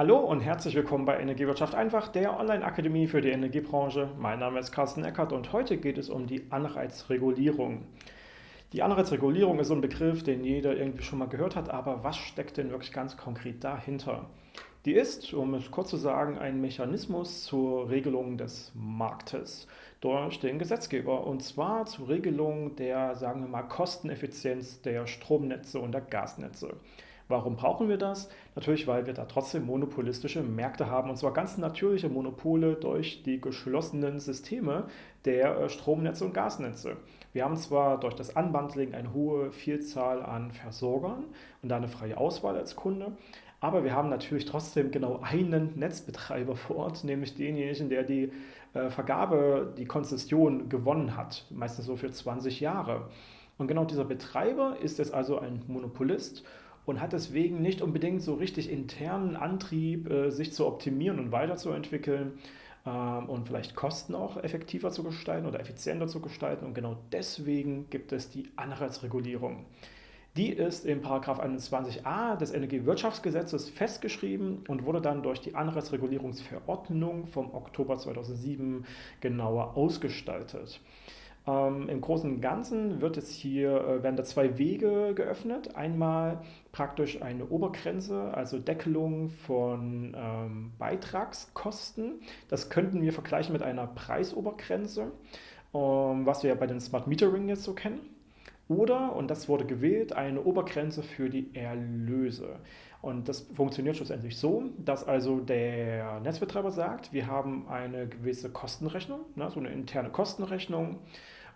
Hallo und herzlich willkommen bei Energiewirtschaft einfach, der Online-Akademie für die Energiebranche. Mein Name ist Carsten Eckert und heute geht es um die Anreizregulierung. Die Anreizregulierung ist so ein Begriff, den jeder irgendwie schon mal gehört hat, aber was steckt denn wirklich ganz konkret dahinter? Die ist, um es kurz zu sagen, ein Mechanismus zur Regelung des Marktes durch den Gesetzgeber und zwar zur Regelung der, sagen wir mal, Kosteneffizienz der Stromnetze und der Gasnetze. Warum brauchen wir das? Natürlich, weil wir da trotzdem monopolistische Märkte haben, und zwar ganz natürliche Monopole durch die geschlossenen Systeme der äh, Stromnetze und Gasnetze. Wir haben zwar durch das Unbundling eine hohe Vielzahl an Versorgern und da eine freie Auswahl als Kunde, aber wir haben natürlich trotzdem genau einen Netzbetreiber vor Ort, nämlich denjenigen, der die äh, Vergabe, die Konzession gewonnen hat, meistens so für 20 Jahre. Und genau dieser Betreiber ist jetzt also ein Monopolist und hat deswegen nicht unbedingt so richtig internen Antrieb, äh, sich zu optimieren und weiterzuentwickeln ähm, und vielleicht Kosten auch effektiver zu gestalten oder effizienter zu gestalten. Und genau deswegen gibt es die Anreizregulierung. Die ist im 21a des Energiewirtschaftsgesetzes festgeschrieben und wurde dann durch die Anreizregulierungsverordnung vom Oktober 2007 genauer ausgestaltet. Ähm, Im Großen und Ganzen wird es hier, äh, werden da zwei Wege geöffnet. Einmal praktisch eine Obergrenze, also Deckelung von ähm, Beitragskosten. Das könnten wir vergleichen mit einer Preisobergrenze, ähm, was wir ja bei den Smart Metering jetzt so kennen. Oder, und das wurde gewählt, eine Obergrenze für die Erlöse. Und das funktioniert schlussendlich so, dass also der Netzbetreiber sagt, wir haben eine gewisse Kostenrechnung, ne, so eine interne Kostenrechnung,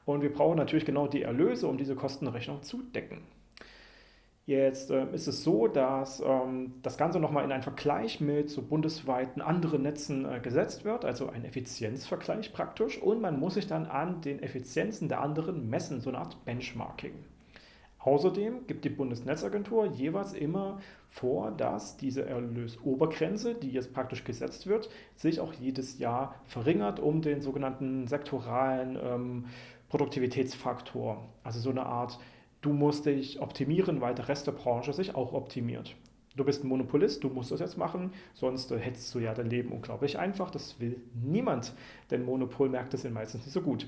und wir brauchen natürlich genau die Erlöse, um diese Kostenrechnung zu decken. Jetzt äh, ist es so, dass ähm, das Ganze nochmal in einen Vergleich mit so bundesweiten anderen Netzen äh, gesetzt wird, also ein Effizienzvergleich praktisch, und man muss sich dann an den Effizienzen der anderen messen, so eine Art Benchmarking. Außerdem gibt die Bundesnetzagentur jeweils immer vor, dass diese Erlösobergrenze, die jetzt praktisch gesetzt wird, sich auch jedes Jahr verringert um den sogenannten sektoralen ähm, Produktivitätsfaktor. Also so eine Art, du musst dich optimieren, weil der Rest der Branche sich auch optimiert. Du bist ein Monopolist, du musst das jetzt machen, sonst hättest du ja dein Leben unglaublich einfach. Das will niemand, denn Monopolmärkte sind meistens nicht so gut.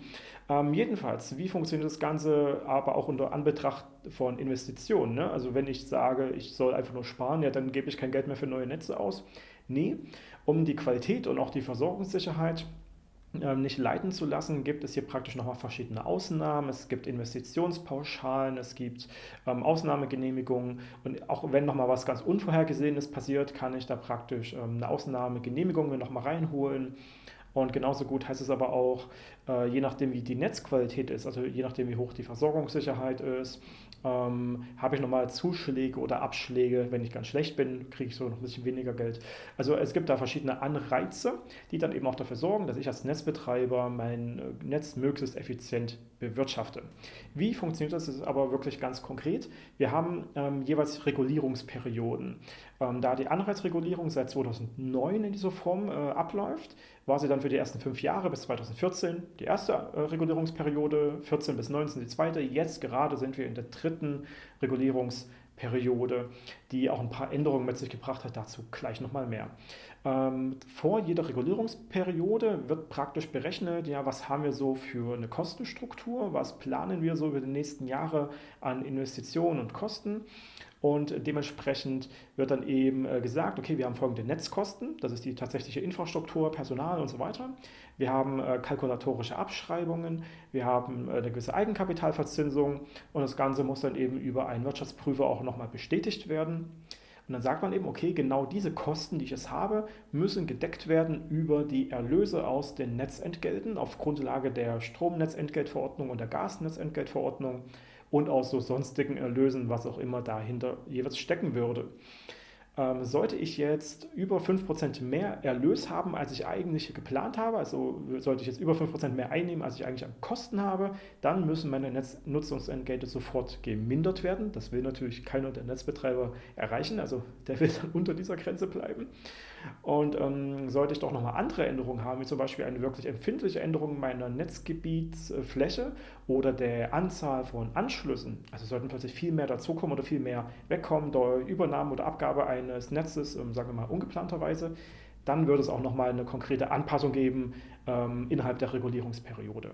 Ähm, jedenfalls, wie funktioniert das Ganze aber auch unter Anbetracht von Investitionen? Ne? Also wenn ich sage, ich soll einfach nur sparen, ja, dann gebe ich kein Geld mehr für neue Netze aus. Nee, um die Qualität und auch die Versorgungssicherheit nicht leiten zu lassen, gibt es hier praktisch nochmal verschiedene Ausnahmen. Es gibt Investitionspauschalen, es gibt ähm, Ausnahmegenehmigungen und auch wenn nochmal was ganz Unvorhergesehenes passiert, kann ich da praktisch ähm, eine Ausnahmegenehmigung nochmal reinholen. Und genauso gut heißt es aber auch, äh, je nachdem wie die Netzqualität ist, also je nachdem wie hoch die Versorgungssicherheit ist, ähm, habe ich nochmal Zuschläge oder Abschläge. Wenn ich ganz schlecht bin, kriege ich so noch ein bisschen weniger Geld. Also es gibt da verschiedene Anreize, die dann eben auch dafür sorgen, dass ich als Netzbetreiber mein äh, Netz möglichst effizient bewirtschafte. Wie funktioniert das? Ist aber wirklich ganz konkret. Wir haben ähm, jeweils Regulierungsperioden. Ähm, da die Anreizregulierung seit 2009 in dieser Form äh, abläuft, war sie dann für die ersten fünf Jahre bis 2014 die erste äh, Regulierungsperiode, 14 bis 19 die zweite. Jetzt gerade sind wir in der dritten Regulierungsperiode. Periode, die auch ein paar Änderungen mit sich gebracht hat, dazu gleich nochmal mehr. Ähm, vor jeder Regulierungsperiode wird praktisch berechnet, ja, was haben wir so für eine Kostenstruktur, was planen wir so über die nächsten Jahre an Investitionen und Kosten und dementsprechend wird dann eben äh, gesagt, okay, wir haben folgende Netzkosten, das ist die tatsächliche Infrastruktur, Personal und so weiter. Wir haben äh, kalkulatorische Abschreibungen, wir haben äh, eine gewisse Eigenkapitalverzinsung und das Ganze muss dann eben über einen Wirtschaftsprüfer auch nochmal bestätigt werden. Und dann sagt man eben, okay, genau diese Kosten, die ich jetzt habe, müssen gedeckt werden über die Erlöse aus den Netzentgelten auf Grundlage der Stromnetzentgeltverordnung und der Gasnetzentgeltverordnung und aus so sonstigen Erlösen, was auch immer dahinter jeweils stecken würde. Ähm, sollte ich jetzt über 5% mehr Erlös haben, als ich eigentlich geplant habe, also sollte ich jetzt über 5% mehr einnehmen, als ich eigentlich an Kosten habe, dann müssen meine Netznutzungsentgelte sofort gemindert werden. Das will natürlich keiner der Netzbetreiber erreichen, also der will dann unter dieser Grenze bleiben. Und ähm, sollte ich doch nochmal andere Änderungen haben, wie zum Beispiel eine wirklich empfindliche Änderung meiner Netzgebietsfläche oder der Anzahl von Anschlüssen, also sollten plötzlich viel mehr dazukommen oder viel mehr wegkommen durch Übernahme oder Abgabe eines Netzes, ähm, sagen wir mal ungeplanterweise, dann würde es auch nochmal eine konkrete Anpassung geben ähm, innerhalb der Regulierungsperiode.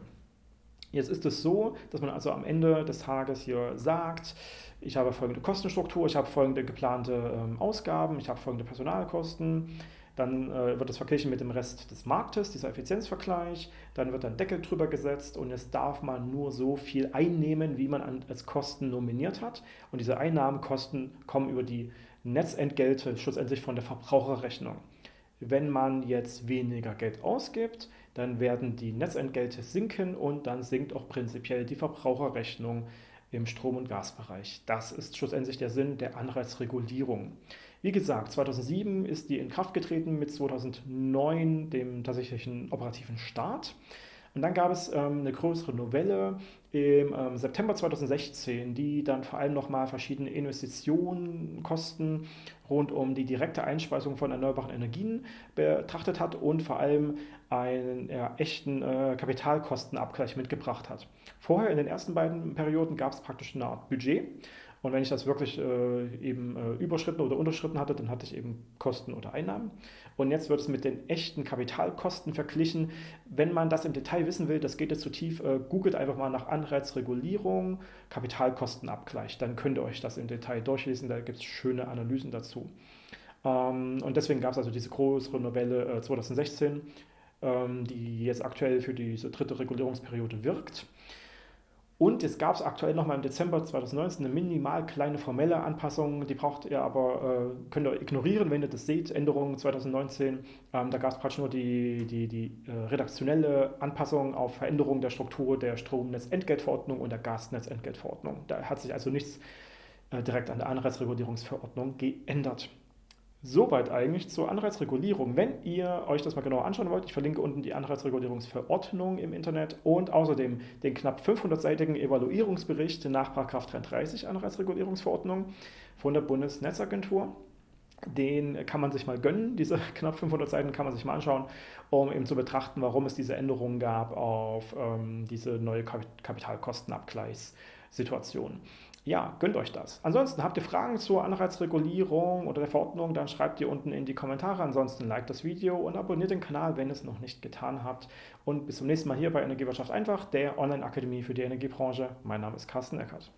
Jetzt ist es so, dass man also am Ende des Tages hier sagt, ich habe folgende Kostenstruktur, ich habe folgende geplante ähm, Ausgaben, ich habe folgende Personalkosten, dann äh, wird es verglichen mit dem Rest des Marktes, dieser Effizienzvergleich, dann wird ein Deckel drüber gesetzt und jetzt darf man nur so viel einnehmen, wie man an, als Kosten nominiert hat. Und diese Einnahmenkosten kommen über die Netzentgelte schlussendlich von der Verbraucherrechnung. Wenn man jetzt weniger Geld ausgibt, dann werden die Netzentgelte sinken und dann sinkt auch prinzipiell die Verbraucherrechnung im Strom- und Gasbereich. Das ist schlussendlich der Sinn der Anreizregulierung. Wie gesagt, 2007 ist die in Kraft getreten mit 2009 dem tatsächlichen operativen Start. Und dann gab es ähm, eine größere Novelle im ähm, September 2016, die dann vor allem nochmal verschiedene Investitionen, Kosten rund um die direkte Einspeisung von erneuerbaren Energien betrachtet hat und vor allem einen ja, echten äh, Kapitalkostenabgleich mitgebracht hat. Vorher in den ersten beiden Perioden gab es praktisch eine Art Budget und wenn ich das wirklich äh, eben äh, überschritten oder unterschritten hatte, dann hatte ich eben Kosten oder Einnahmen. Und jetzt wird es mit den echten Kapitalkosten verglichen. Wenn man das im Detail wissen will, das geht jetzt zu tief, äh, googelt einfach mal nach Anreizregulierung, Kapitalkostenabgleich. Dann könnt ihr euch das im Detail durchlesen, da gibt es schöne Analysen dazu. Ähm, und deswegen gab es also diese größere Novelle 2016, äh, ähm, die jetzt aktuell für diese dritte Regulierungsperiode wirkt. Und es gab es aktuell nochmal im Dezember 2019 eine minimal kleine formelle Anpassung, die braucht ihr aber, äh, könnt ihr ignorieren, wenn ihr das seht, Änderungen 2019. Ähm, da gab es praktisch nur die, die, die äh, redaktionelle Anpassung auf Veränderung der Struktur der Stromnetzentgeltverordnung und der Gasnetzentgeltverordnung. Da hat sich also nichts äh, direkt an der Anreizregulierungsverordnung geändert. Soweit eigentlich zur Anreizregulierung. Wenn ihr euch das mal genauer anschauen wollt, ich verlinke unten die Anreizregulierungsverordnung im Internet und außerdem den knapp 500-seitigen Evaluierungsbericht nach 33 Anreizregulierungsverordnung von der Bundesnetzagentur. Den kann man sich mal gönnen, diese knapp 500 Seiten kann man sich mal anschauen, um eben zu betrachten, warum es diese Änderungen gab auf ähm, diese neue Kapitalkostenabgleichssituation ja, gönnt euch das. Ansonsten habt ihr Fragen zur Anreizregulierung oder der Verordnung, dann schreibt ihr unten in die Kommentare. Ansonsten liked das Video und abonniert den Kanal, wenn ihr es noch nicht getan habt. Und bis zum nächsten Mal hier bei Energiewirtschaft einfach, der Online-Akademie für die Energiebranche. Mein Name ist Carsten Eckert.